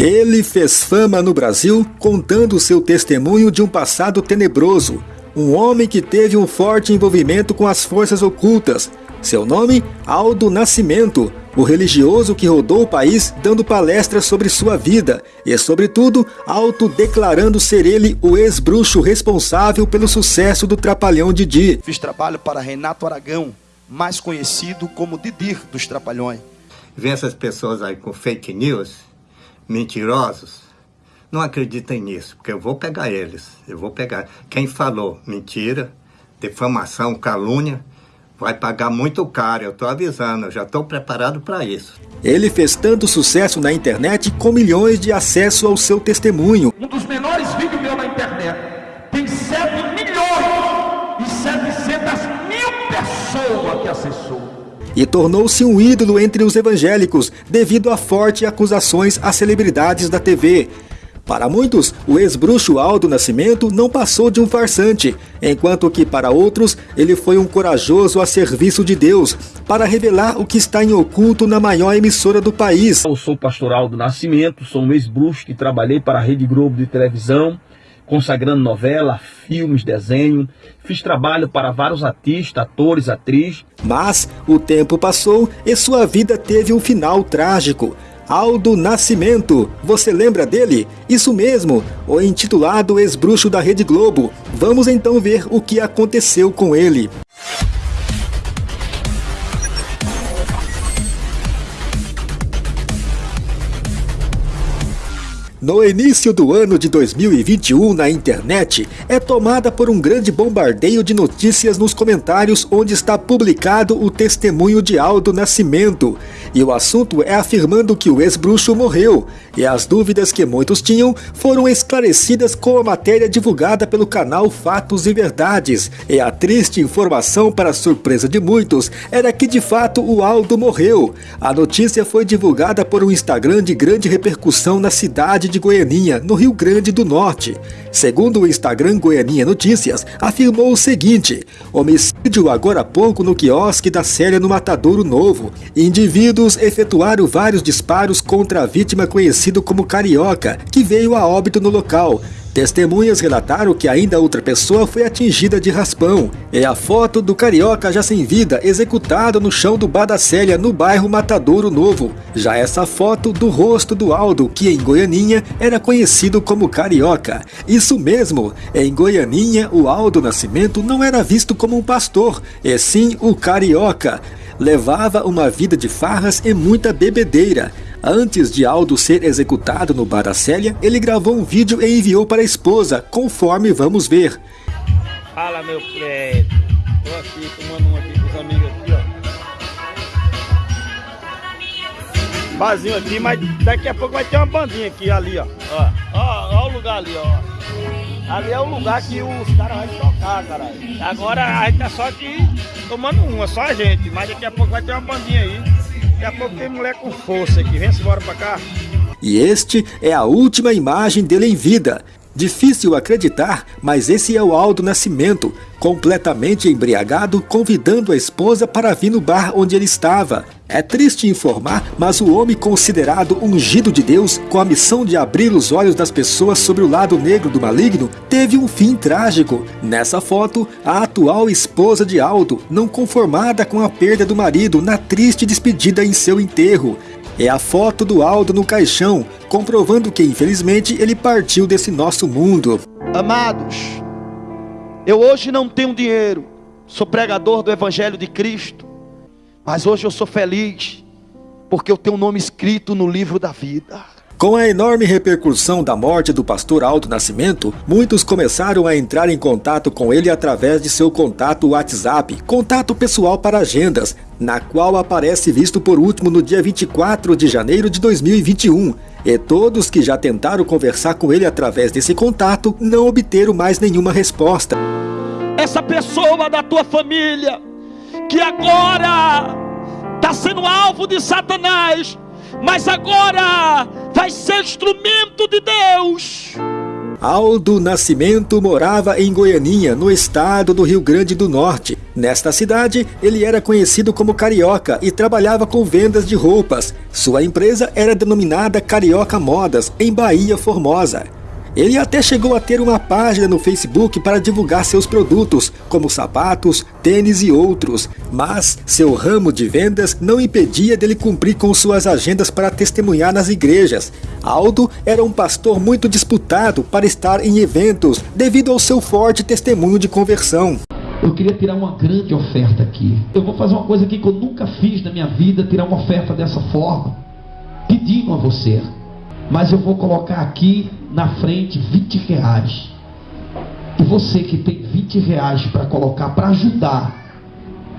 Ele fez fama no Brasil contando seu testemunho de um passado tenebroso. Um homem que teve um forte envolvimento com as forças ocultas. Seu nome? Aldo Nascimento, o religioso que rodou o país dando palestras sobre sua vida e, sobretudo, autodeclarando ser ele o ex-bruxo responsável pelo sucesso do Trapalhão Didi. Fiz trabalho para Renato Aragão, mais conhecido como Didir dos Trapalhões. Vê essas pessoas aí com fake news mentirosos, não acreditem nisso, porque eu vou pegar eles. Eu vou pegar. Quem falou mentira, defamação, calúnia, vai pagar muito caro. Eu estou avisando, eu já estou preparado para isso. Ele fez tanto sucesso na internet com milhões de acesso ao seu testemunho. Um dos menores vídeos meu na internet tem 7 milhões e 700 mil pessoas que acessou e tornou-se um ídolo entre os evangélicos devido a fortes acusações a celebridades da TV. Para muitos, o ex-bruxo Aldo Nascimento não passou de um farsante, enquanto que para outros, ele foi um corajoso a serviço de Deus, para revelar o que está em oculto na maior emissora do país. Eu sou o pastor Aldo Nascimento, sou um ex-bruxo que trabalhei para a Rede Globo de televisão, consagrando novela, filmes, desenho. Fiz trabalho para vários artistas, atores, atrizes. Mas o tempo passou e sua vida teve um final trágico. Aldo Nascimento, você lembra dele? Isso mesmo, o intitulado ex-bruxo da Rede Globo. Vamos então ver o que aconteceu com ele. No início do ano de 2021 na internet, é tomada por um grande bombardeio de notícias nos comentários onde está publicado o testemunho de Aldo Nascimento. E o assunto é afirmando que o ex-bruxo morreu, e as dúvidas que muitos tinham foram esclarecidas com a matéria divulgada pelo canal Fatos e Verdades. E a triste informação, para surpresa de muitos, era que de fato o Aldo morreu. A notícia foi divulgada por um Instagram de grande repercussão na cidade de Goianinha, no Rio Grande do Norte. Segundo o Instagram Goianinha Notícias, afirmou o seguinte: homicídio agora há pouco no quiosque da Célia no Matadouro Novo. Indivíduos efetuaram vários disparos contra a vítima conhecido como Carioca, que veio a óbito no local. Testemunhas relataram que ainda outra pessoa foi atingida de raspão. É a foto do carioca já sem vida, executado no chão do Badacélia, no bairro Matadouro Novo. Já essa foto do rosto do Aldo, que em Goianinha era conhecido como carioca. Isso mesmo, em Goianinha o Aldo Nascimento não era visto como um pastor, e sim o carioca. Levava uma vida de farras e muita bebedeira. Antes de Aldo ser executado no Bar da Célia, ele gravou um vídeo e enviou para a esposa, conforme vamos ver. Fala meu prédio, tô aqui tomando um aqui com os amigos aqui, ó. Barzinho aqui, mas daqui a pouco vai ter uma bandinha aqui ali, ó. Ó, ó, ó o lugar ali, ó. Ali é o lugar que os caras vão tocar, caralho. Agora a gente tá só aqui tomando uma, só a gente, mas daqui a pouco vai ter uma bandinha aí. Daqui a pouco tem mulher com força aqui. Vem-se embora pra cá. E este é a última imagem dele em vida. Difícil acreditar, mas esse é o Aldo Nascimento, completamente embriagado, convidando a esposa para vir no bar onde ele estava. É triste informar, mas o homem considerado ungido de Deus, com a missão de abrir os olhos das pessoas sobre o lado negro do maligno, teve um fim trágico. Nessa foto, a atual esposa de Aldo, não conformada com a perda do marido na triste despedida em seu enterro. É a foto do Aldo no caixão, comprovando que infelizmente ele partiu desse nosso mundo. Amados, eu hoje não tenho dinheiro, sou pregador do Evangelho de Cristo, mas hoje eu sou feliz, porque eu tenho o um nome escrito no livro da vida. Com a enorme repercussão da morte do pastor Aldo Nascimento, muitos começaram a entrar em contato com ele através de seu contato WhatsApp, contato pessoal para agendas, na qual aparece visto por último no dia 24 de janeiro de 2021. E todos que já tentaram conversar com ele através desse contato não obteram mais nenhuma resposta. Essa pessoa da tua família que agora está sendo alvo de Satanás, mas agora vai ser instrumento de Deus. Aldo Nascimento morava em Goianinha, no estado do Rio Grande do Norte. Nesta cidade, ele era conhecido como Carioca e trabalhava com vendas de roupas. Sua empresa era denominada Carioca Modas, em Bahia Formosa. Ele até chegou a ter uma página no Facebook para divulgar seus produtos, como sapatos, tênis e outros, mas seu ramo de vendas não impedia dele cumprir com suas agendas para testemunhar nas igrejas. Aldo era um pastor muito disputado para estar em eventos, devido ao seu forte testemunho de conversão. Eu queria tirar uma grande oferta aqui. Eu vou fazer uma coisa que eu nunca fiz na minha vida, tirar uma oferta dessa forma, pedindo a você. Mas eu vou colocar aqui na frente 20 reais. E você que tem 20 reais para colocar para ajudar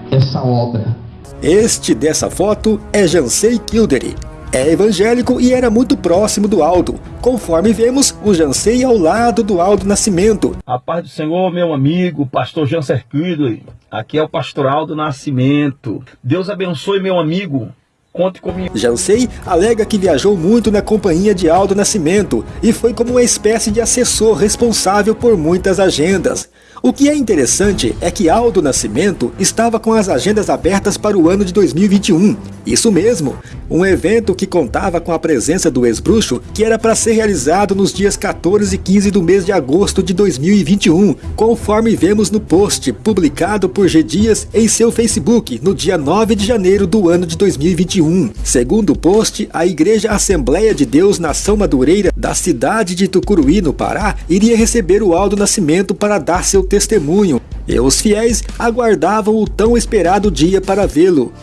essa obra. Este dessa foto é Jansei Kildare. É evangélico e era muito próximo do Aldo. Conforme vemos, o Jansei ao lado do Aldo Nascimento. A paz do Senhor, meu amigo, pastor Janser Kildare. Aqui é o pastor Aldo Nascimento. Deus abençoe, meu amigo. Conte comigo. Jansei alega que viajou muito na companhia de Aldo Nascimento e foi como uma espécie de assessor responsável por muitas agendas. O que é interessante é que Aldo Nascimento estava com as agendas abertas para o ano de 2021. Isso mesmo, um evento que contava com a presença do ex-bruxo, que era para ser realizado nos dias 14 e 15 do mês de agosto de 2021, conforme vemos no post publicado por G Dias em seu Facebook no dia 9 de janeiro do ano de 2021. Segundo o post, a Igreja Assembleia de Deus Nação Madureira da cidade de Tucuruí, no Pará, iria receber o Aldo Nascimento para dar seu testemunho, e os fiéis aguardavam o tão esperado dia para vê-lo.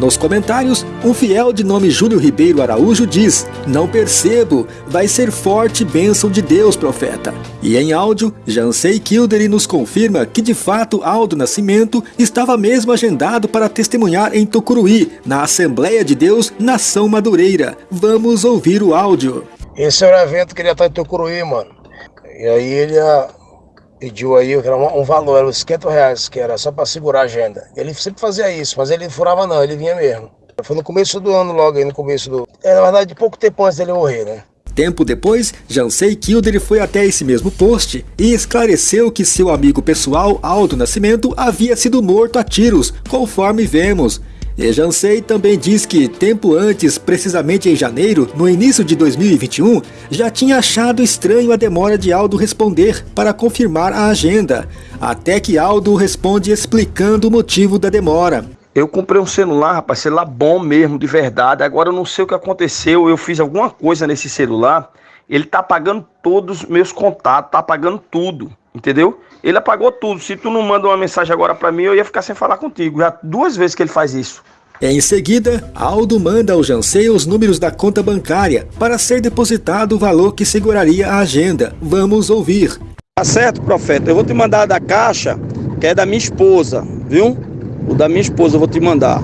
Nos comentários, um fiel de nome Júlio Ribeiro Araújo diz: Não percebo, vai ser forte bênção de Deus, profeta. E em áudio, Jansei Kildare nos confirma que de fato Aldo Nascimento estava mesmo agendado para testemunhar em Tucuruí, na Assembleia de Deus Nação Madureira. Vamos ouvir o áudio. Esse era o evento que ele ia estar em Tucuruí, mano. E aí ele ia pediu aí um, valor, era uns 50 reais, que era só para segurar a agenda. Ele sempre fazia isso, mas ele furava não, ele vinha mesmo. Foi no começo do ano, logo aí no começo do. É, na verdade, pouco tempo antes dele morrer, né? Tempo depois, Jansei Kildare foi até esse mesmo post e esclareceu que seu amigo pessoal, Aldo Nascimento, havia sido morto a tiros, conforme vemos. E Jansei também diz que, tempo antes, precisamente em janeiro, no início de 2021, já tinha achado estranho a demora de Aldo responder para confirmar a agenda, até que Aldo responde explicando o motivo da demora. Eu comprei um celular, rapaz, celular bom mesmo, de verdade. Agora eu não sei o que aconteceu, eu fiz alguma coisa nesse celular. Ele tá apagando todos os meus contatos, tá apagando tudo, entendeu? Ele apagou tudo. Se tu não manda uma mensagem agora para mim, eu ia ficar sem falar contigo. Já duas vezes que ele faz isso. Em seguida, Aldo manda ao Jansei os números da conta bancária para ser depositado o valor que seguraria a agenda. Vamos ouvir. Tá certo, profeta. Eu vou te mandar da caixa, que é da minha esposa, viu? O da minha esposa eu vou te mandar.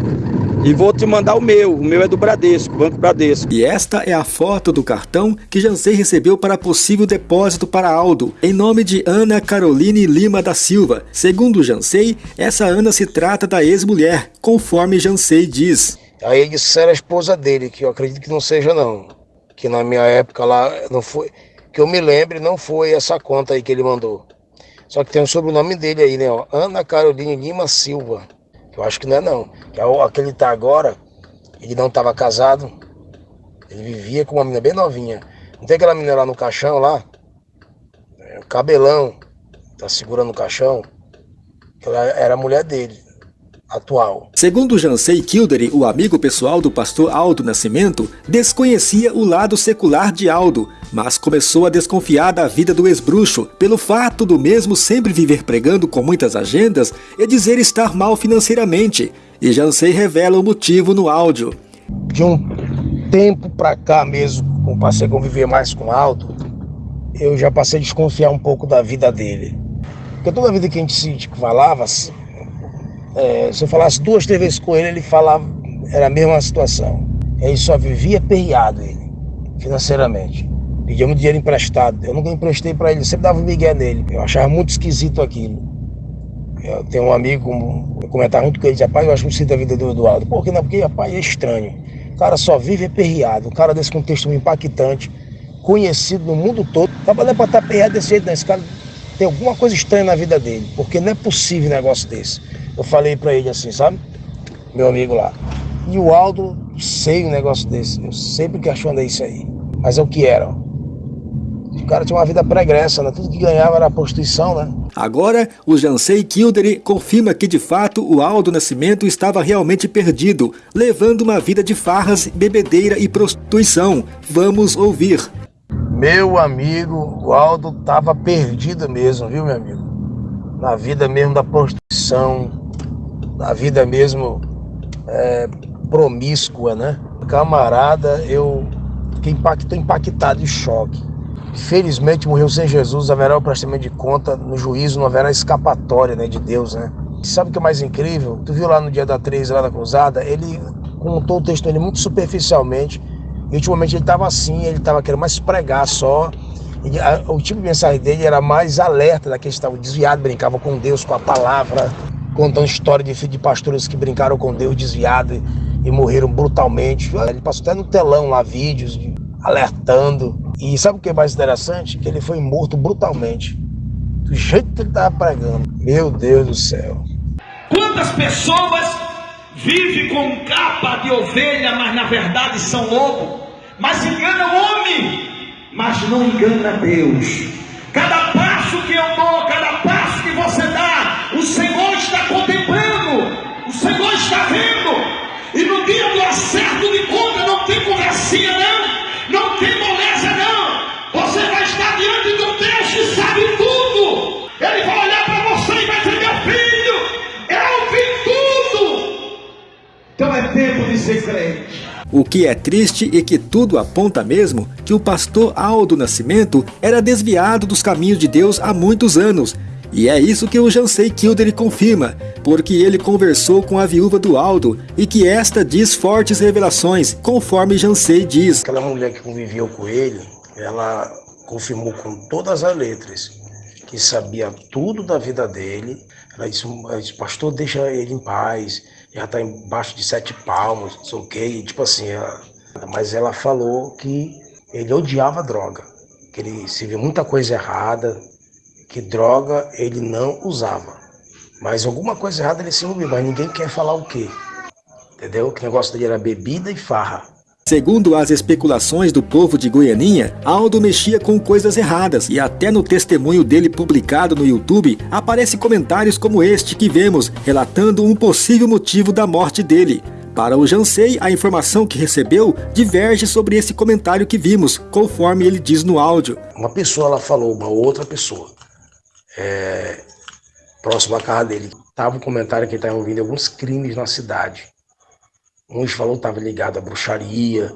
E vou te mandar o meu, o meu é do Bradesco, Banco Bradesco. E esta é a foto do cartão que Jansei recebeu para possível depósito para Aldo, em nome de Ana Caroline Lima da Silva. Segundo Jansei, essa Ana se trata da ex-mulher, conforme Jansei diz. Aí ele disse que era a esposa dele, que eu acredito que não seja não. Que na minha época lá, não foi, que eu me lembre, não foi essa conta aí que ele mandou. Só que tem o sobrenome dele aí, né? Ó, Ana Caroline Lima Silva. Eu acho que não é não. Aquele tá agora, ele não estava casado. Ele vivia com uma menina bem novinha. Não tem aquela menina lá no caixão lá? É, cabelão. Tá segurando o caixão. Ela era a mulher dele atual. Segundo Jansei Kildare, o amigo pessoal do pastor Aldo Nascimento, desconhecia o lado secular de Aldo, mas começou a desconfiar da vida do ex-bruxo pelo fato do mesmo sempre viver pregando com muitas agendas e dizer estar mal financeiramente. E Jansei revela o motivo no áudio. De um tempo para cá mesmo, como passei a conviver mais com Aldo, eu já passei a desconfiar um pouco da vida dele. Porque toda a vida que a gente se falava, é, se eu falasse duas, três vezes com ele, ele falava, era a mesma situação. Ele só vivia perreado, ele, financeiramente. Pedia muito dinheiro emprestado. Eu nunca emprestei para ele, sempre dava um migué nele. Eu achava muito esquisito aquilo. Eu tenho um amigo, eu comentava muito com ele, rapaz, eu acho muito esquisito a vida do Eduardo. Por que não? Porque, rapaz, é estranho. O cara só vive perreado. Um cara desse contexto impactante, conhecido no mundo todo. Trabalhando para estar desse jeito, né? Esse cara tem alguma coisa estranha na vida dele, porque não é possível um negócio desse. Eu falei para ele assim, sabe? Meu amigo lá. E o Aldo, sei um negócio desse. Eu sempre questionei isso aí. Mas é o que era. O cara tinha uma vida pregressa, né? Tudo que ganhava era prostituição, né? Agora, o Jansei Kildare confirma que de fato o Aldo Nascimento estava realmente perdido, levando uma vida de farras, bebedeira e prostituição. Vamos ouvir. Meu amigo, o Aldo estava perdido mesmo, viu, meu amigo? Na vida mesmo da prostituição, na vida mesmo é, promíscua, né? Camarada, eu fiquei impactado, impactado e choque. Felizmente morreu sem Jesus, haverá o prestamento de conta, no juízo não haverá escapatória né, de Deus, né? Sabe o que é mais incrível? Tu viu lá no dia da 3, lá da cruzada, ele contou o texto dele muito superficialmente, e ultimamente ele estava assim, ele estava querendo mais pregar só, o tipo de mensagem dele era mais alerta daqueles que estavam desviados, brincavam com Deus, com a palavra, contando história de, de pastores que brincaram com Deus desviado e, morreram brutalmente. Ele passou até no telão lá vídeos de, alertando. E sabe o que é mais interessante? Que ele foi morto brutalmente. Do jeito que ele estava pregando. Meu Deus do céu. Quantas pessoas vivem com capa de ovelha, mas na verdade são lobo? Mas enganam o homem, mas não engana Deus. Cada passo que eu dou, cada passo que você dá, o Senhor está contemplando, o Senhor está vendo. E no dia do acerto de conta não tem conversinha, não. Não tem moleza, não. Você vai estar diante do Deus que sabe tudo. Ele vai olhar para você e vai dizer: Meu filho, eu vi tudo. Então é tempo de ser crente. O que é triste e que tudo aponta mesmo que o pastor Aldo Nascimento era desviado dos caminhos de Deus há muitos anos. E é isso que o Jansei Kildare confirma, porque ele conversou com a viúva do Aldo e que esta diz fortes revelações, conforme Jansei diz. Aquela mulher que conviveu com ele, ela confirmou com todas as letras que sabia tudo da vida dele. Ela disse, pastor, deixa ele em paz, já está embaixo de sete palmos, não sei o quê, tipo assim. Ela... Mas ela falou que ele odiava droga, que ele se viu muita coisa errada, que droga ele não usava. Mas alguma coisa errada ele se envolveu, mas ninguém quer falar o quê. Entendeu? Que o negócio dele era bebida e farra. Segundo as especulações do povo de Goianinha, Aldo mexia com coisas erradas e até no testemunho dele publicado no YouTube aparece comentários como este que vemos, relatando um possível motivo da morte dele. Para o Jansei, a informação que recebeu diverge sobre esse comentário que vimos, conforme ele diz no áudio. Uma pessoa ela falou, uma outra pessoa, é, próximo à casa dele. Tava um comentário que ele estava ouvindo alguns crimes na cidade. Uns falou que estava ligado à bruxaria,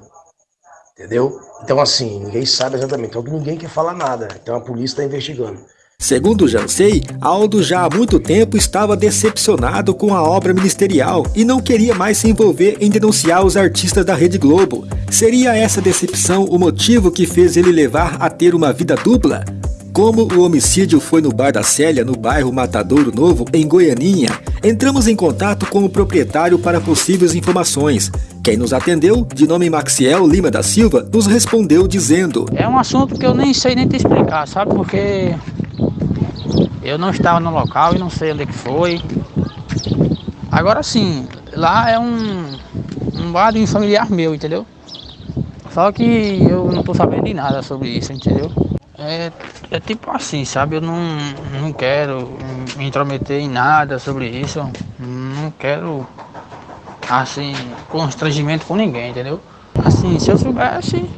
entendeu? Então, assim, ninguém sabe exatamente. Então, ninguém quer falar nada. Então, a polícia está investigando. Segundo Jansei, Aldo já há muito tempo estava decepcionado com a obra ministerial e não queria mais se envolver em denunciar os artistas da Rede Globo. Seria essa decepção o motivo que fez ele levar a ter uma vida dupla? Como o homicídio foi no bar da Célia, no bairro Matadouro Novo, em Goianinha, entramos em contato com o proprietário para possíveis informações. Quem nos atendeu, de nome Maxiel Lima da Silva, nos respondeu dizendo: É um assunto que eu nem sei nem te explicar, sabe? Porque eu não estava no local e não sei onde é que foi. Agora sim, lá é um, um bar de um familiar meu, entendeu? Só que eu não estou sabendo de nada sobre isso, entendeu? É, é tipo assim, sabe? Eu não, não quero me intrometer em nada sobre isso. Não quero, assim, constrangimento com ninguém, entendeu? Assim, se eu soubesse,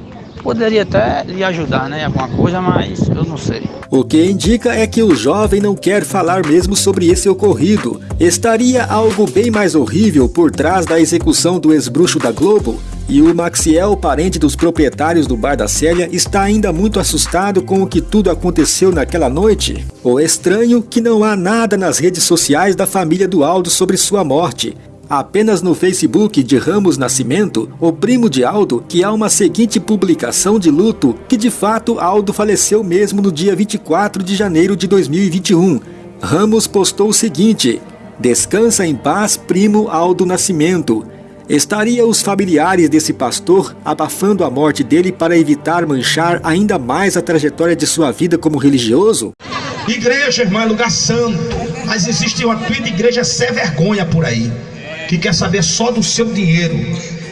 poderia até lhe ajudar, né? Alguma coisa, mas eu não sei. O que indica é que o jovem não quer falar mesmo sobre esse ocorrido. Estaria algo bem mais horrível por trás da execução do ex-bruxo da Globo? E o Maxiel, parente dos proprietários do Bar da Célia, está ainda muito assustado com o que tudo aconteceu naquela noite. O estranho que não há nada nas redes sociais da família do Aldo sobre sua morte. Apenas no Facebook de Ramos Nascimento, o primo de Aldo, que há uma seguinte publicação de luto que de fato Aldo faleceu mesmo no dia 24 de janeiro de 2021. Ramos postou o seguinte: Descansa em paz, primo Aldo Nascimento. Estaria os familiares desse pastor abafando a morte dele para evitar manchar ainda mais a trajetória de sua vida como religioso? Igreja, irmão, é lugar santo. Mas existe uma tua igreja sem vergonha por aí, que quer saber só do seu dinheiro.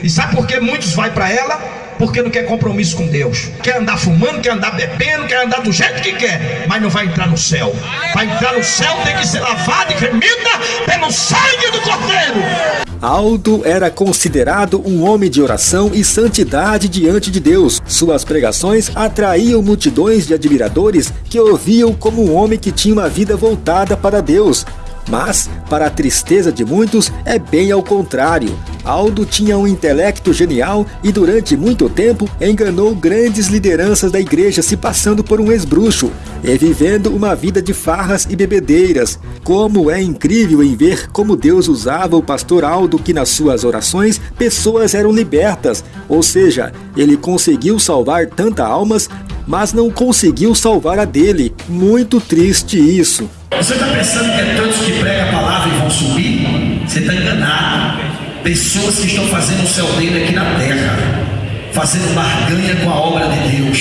E sabe por que muitos vai para ela? Porque não quer compromisso com Deus. Quer andar fumando, quer andar bebendo, quer andar do jeito que quer, mas não vai entrar no céu. Para entrar no céu tem que ser lavado e remida pelo sangue do Cordeiro. Aldo era considerado um homem de oração e santidade diante de Deus. Suas pregações atraíam multidões de admiradores que ouviam como um homem que tinha uma vida voltada para Deus. Mas, para a tristeza de muitos, é bem ao contrário. Aldo tinha um intelecto genial e durante muito tempo enganou grandes lideranças da igreja se passando por um esbruxo e vivendo uma vida de farras e bebedeiras. Como é incrível em ver como Deus usava o pastor Aldo que nas suas orações pessoas eram libertas, ou seja, ele conseguiu salvar tantas almas, mas não conseguiu salvar a dele. Muito triste isso. Você está pensando que é tantos que pregam a palavra e vão subir? Você está enganado. Pessoas que estão fazendo o céu dele aqui na terra, fazendo barganha com a obra de Deus.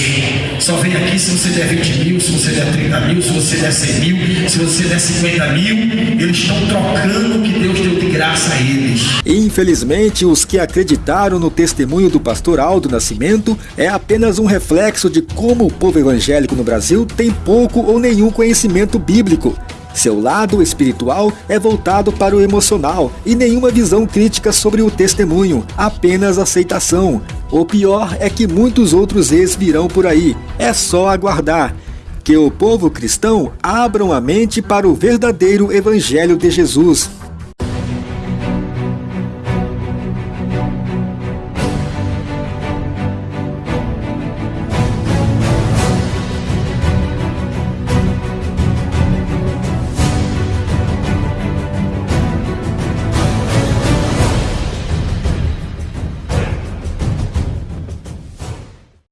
Só vem aqui se você der 20 mil, se você der 30 mil, se você der 100 mil, se você der 50 mil. Eles estão trocando o que Deus deu de graça a eles. Infelizmente, os que acreditaram no testemunho do pastor Aldo Nascimento é apenas um reflexo de como o povo evangélico no Brasil tem pouco ou nenhum conhecimento bíblico. Seu lado espiritual é voltado para o emocional e nenhuma visão crítica sobre o testemunho, apenas aceitação. O pior é que muitos outros ex virão por aí, é só aguardar. Que o povo cristão abram a mente para o verdadeiro Evangelho de Jesus.